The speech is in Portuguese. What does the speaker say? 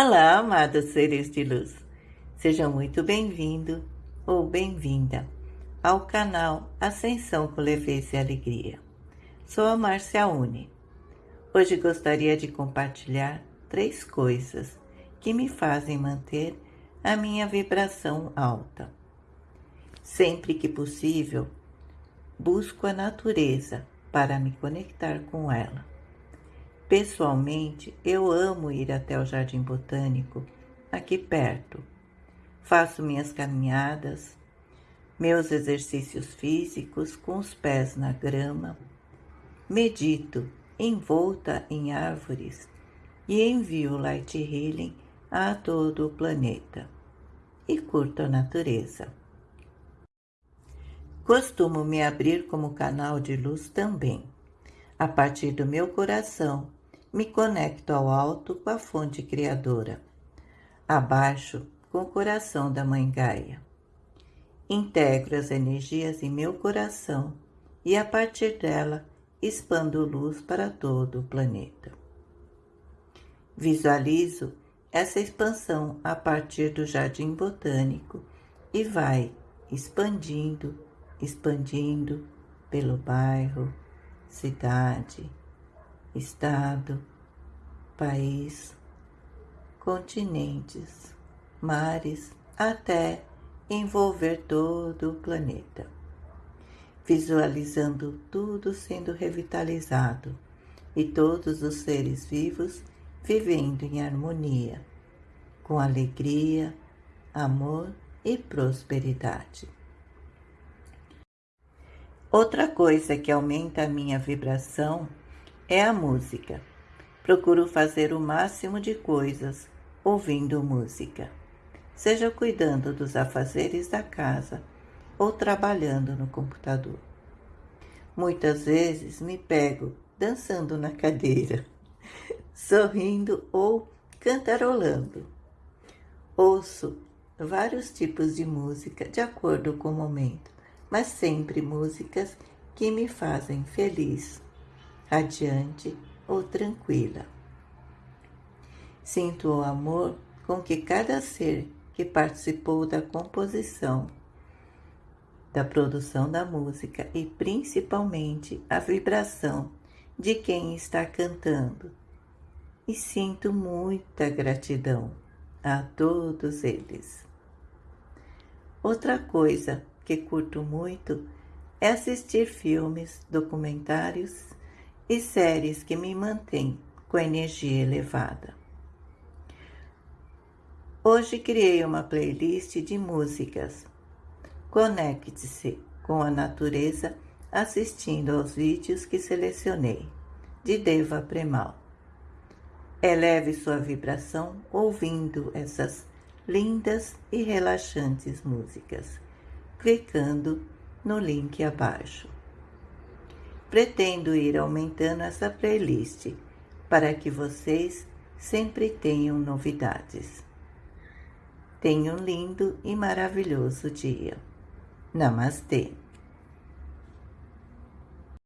Olá, amados seres de luz. Seja muito bem-vindo ou bem-vinda ao canal Ascensão com Leveza e Alegria. Sou a Márcia Uni. Hoje gostaria de compartilhar três coisas que me fazem manter a minha vibração alta. Sempre que possível, busco a natureza para me conectar com ela Pessoalmente, eu amo ir até o Jardim Botânico, aqui perto. Faço minhas caminhadas, meus exercícios físicos com os pés na grama, medito envolta em árvores e envio light healing a todo o planeta. E curto a natureza. Costumo me abrir como canal de luz também, a partir do meu coração me conecto ao alto com a fonte criadora, abaixo com o coração da Mãe Gaia. Integro as energias em meu coração e a partir dela expando luz para todo o planeta. Visualizo essa expansão a partir do jardim botânico e vai expandindo, expandindo pelo bairro, cidade, estado, país, continentes, mares, até envolver todo o planeta, visualizando tudo sendo revitalizado e todos os seres vivos vivendo em harmonia, com alegria, amor e prosperidade. Outra coisa que aumenta a minha vibração é a música. Procuro fazer o máximo de coisas ouvindo música, seja cuidando dos afazeres da casa ou trabalhando no computador. Muitas vezes me pego dançando na cadeira, sorrindo ou cantarolando. Ouço vários tipos de música de acordo com o momento, mas sempre músicas que me fazem feliz radiante ou tranquila. Sinto o amor com que cada ser que participou da composição, da produção da música e principalmente a vibração de quem está cantando. E sinto muita gratidão a todos eles. Outra coisa que curto muito é assistir filmes, documentários e séries que me mantêm com energia elevada. Hoje criei uma playlist de músicas. Conecte-se com a natureza assistindo aos vídeos que selecionei, de Deva Premal. Eleve sua vibração ouvindo essas lindas e relaxantes músicas, clicando no link abaixo. Pretendo ir aumentando essa playlist para que vocês sempre tenham novidades. Tenha um lindo e maravilhoso dia. Namastê!